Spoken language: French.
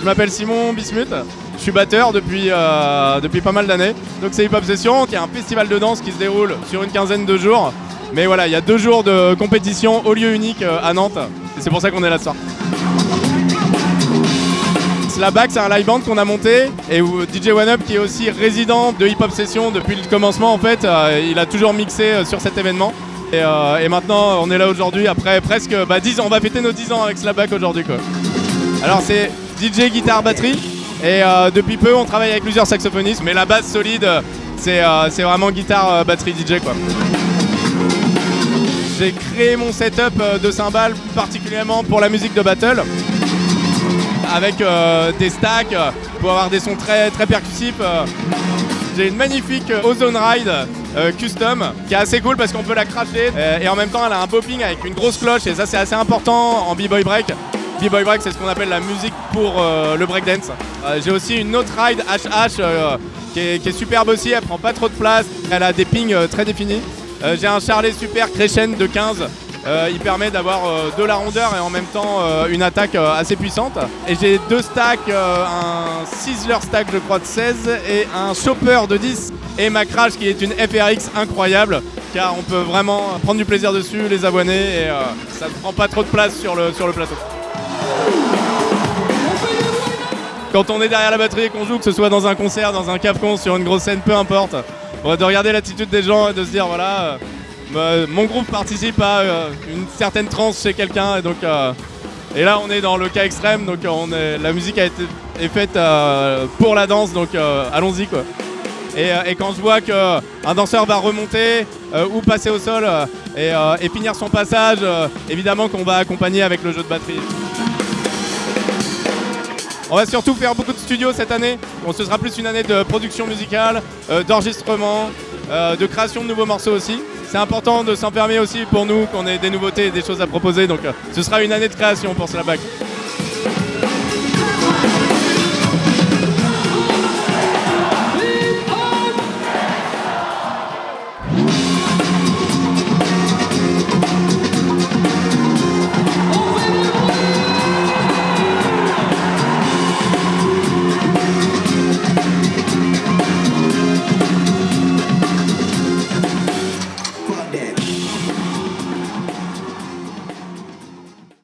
Je m'appelle Simon Bismuth, je suis batteur depuis, euh, depuis pas mal d'années. Donc c'est Hip Hop Session qui est un festival de danse qui se déroule sur une quinzaine de jours. Mais voilà, il y a deux jours de compétition au lieu unique euh, à Nantes c'est pour ça qu'on est là ce soir. Slapback, c'est un live band qu'on a monté et DJ One Up, qui est aussi résident de Hip Hop Session depuis le commencement, en fait, euh, il a toujours mixé euh, sur cet événement. Et, euh, et maintenant, on est là aujourd'hui après presque bah, 10 ans. On va fêter nos 10 ans avec Slapback aujourd'hui. quoi. Alors, c'est DJ, guitare, batterie. Et depuis peu, on travaille avec plusieurs saxophonistes, mais la base solide, c'est vraiment guitare, batterie, DJ quoi. J'ai créé mon setup euh, de cymbales particulièrement pour la musique de battle avec euh, des stacks euh, pour avoir des sons très, très percussifs. J'ai une magnifique Ozone Ride custom qui est assez cool parce qu'on peut la cracher euh, et en même temps elle a un popping avec une grosse cloche et ça c'est assez important en b-boy break. B-boy break c'est ce qu'on appelle la musique pour le breakdance. J'ai aussi une autre ride HH qui, est, superbe aussi, elle prend pas trop de place, elle a des pings très définis. Euh, J'ai un Charlet Super Crescent de 15 euh, il permet d'avoir euh, de la rondeur et en même temps une attaque assez puissante. Et j'ai deux stacks, un Sizzler stack je crois de 16 et un Chopper de 10 et ma Crash qui est une FRX incroyable car on peut vraiment prendre du plaisir dessus, les abonnés et ça ne prend pas trop de place sur le, sur le plateau. Quand on est derrière la batterie et qu'on joue, que ce soit dans un concert, dans un capcon, sur une grosse scène, peu importe, de regarder l'attitude des gens et de se dire voilà, euh, bah, mon groupe participe à euh, une certaine transe chez quelqu'un et donc euh, et là on est dans le cas extrême donc la musique a été est faite pour la danse donc allons-y quoi. Et, quand je vois qu'un danseur va remonter ou passer au sol et, finir son passage, évidemment qu'on va accompagner avec le jeu de batterie. On va surtout faire beaucoup de studios cette année. Ce sera plus une année de production musicale, euh, d'enregistrement, euh, de création de nouveaux morceaux aussi. C'est important de s'enfermer aussi pour nous qu'on ait des nouveautés et des choses à proposer. Donc euh, ce sera une année de création pour Slapback.